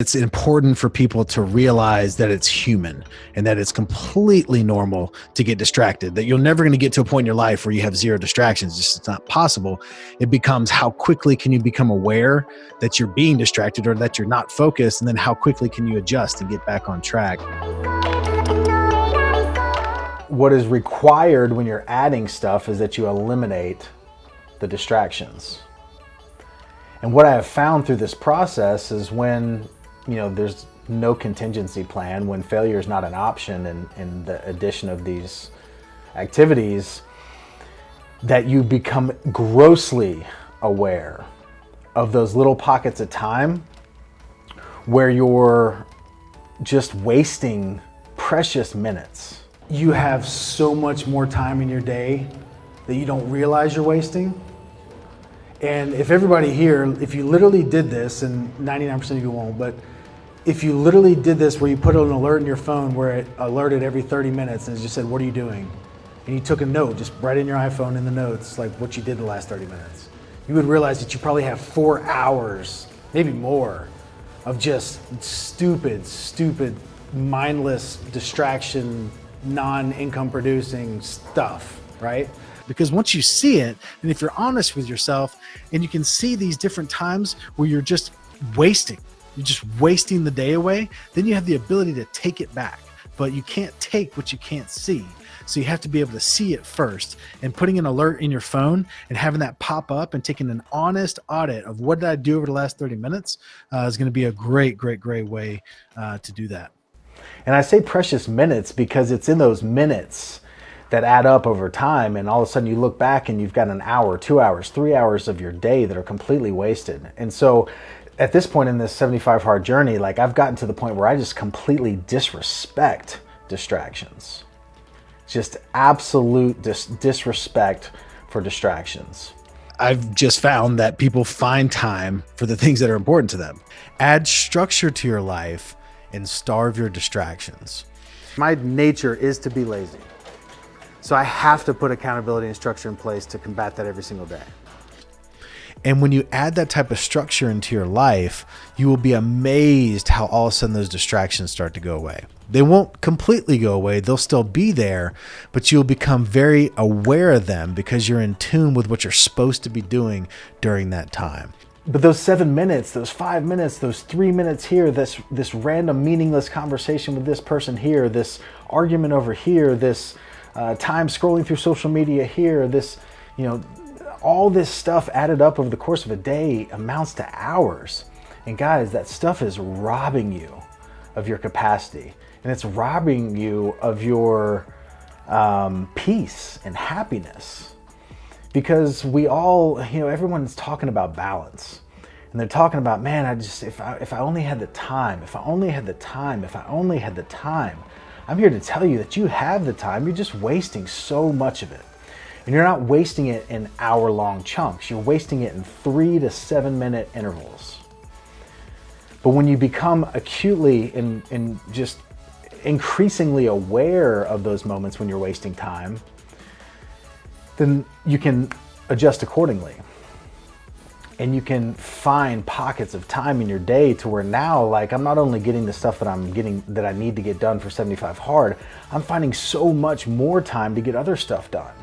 It's important for people to realize that it's human and that it's completely normal to get distracted, that you're never going to get to a point in your life where you have zero distractions. It's just not possible. It becomes how quickly can you become aware that you're being distracted or that you're not focused, and then how quickly can you adjust and get back on track. What is required when you're adding stuff is that you eliminate the distractions. And what I have found through this process is when you know, there's no contingency plan when failure is not an option in, in the addition of these activities, that you become grossly aware of those little pockets of time where you're just wasting precious minutes. You have so much more time in your day that you don't realize you're wasting. And if everybody here, if you literally did this, and 99% of you won't, but if you literally did this where you put an alert in your phone where it alerted every 30 minutes and it just said, what are you doing? And you took a note, just right in your iPhone in the notes, like what you did the last 30 minutes. You would realize that you probably have four hours, maybe more, of just stupid, stupid, mindless distraction, non-income producing stuff, right? Because once you see it, and if you're honest with yourself, and you can see these different times where you're just wasting, you're just wasting the day away, then you have the ability to take it back. But you can't take what you can't see. So you have to be able to see it first and putting an alert in your phone and having that pop up and taking an honest audit of what did I do over the last 30 minutes uh, is going to be a great, great, great way uh, to do that. And I say precious minutes because it's in those minutes that add up over time and all of a sudden you look back and you've got an hour, two hours, three hours of your day that are completely wasted. And so at this point in this 75 hard journey, like I've gotten to the point where I just completely disrespect distractions. Just absolute dis disrespect for distractions. I've just found that people find time for the things that are important to them. Add structure to your life and starve your distractions. My nature is to be lazy. So I have to put accountability and structure in place to combat that every single day. And when you add that type of structure into your life, you will be amazed how all of a sudden those distractions start to go away. They won't completely go away, they'll still be there, but you'll become very aware of them because you're in tune with what you're supposed to be doing during that time. But those seven minutes, those five minutes, those three minutes here, this this random meaningless conversation with this person here, this argument over here, this uh, time scrolling through social media here, this, you know, all this stuff added up over the course of a day amounts to hours. And guys, that stuff is robbing you of your capacity. And it's robbing you of your um, peace and happiness. Because we all, you know, everyone's talking about balance. And they're talking about, man, I just, if I, if I only had the time, if I only had the time, if I only had the time. I'm here to tell you that you have the time. You're just wasting so much of it. And you're not wasting it in hour long chunks. You're wasting it in three to seven minute intervals. But when you become acutely and, and just increasingly aware of those moments when you're wasting time, then you can adjust accordingly. And you can find pockets of time in your day to where now, like I'm not only getting the stuff that I'm getting that I need to get done for 75 hard, I'm finding so much more time to get other stuff done.